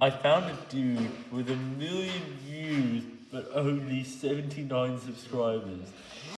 I found a dude with a million views but only 79 subscribers.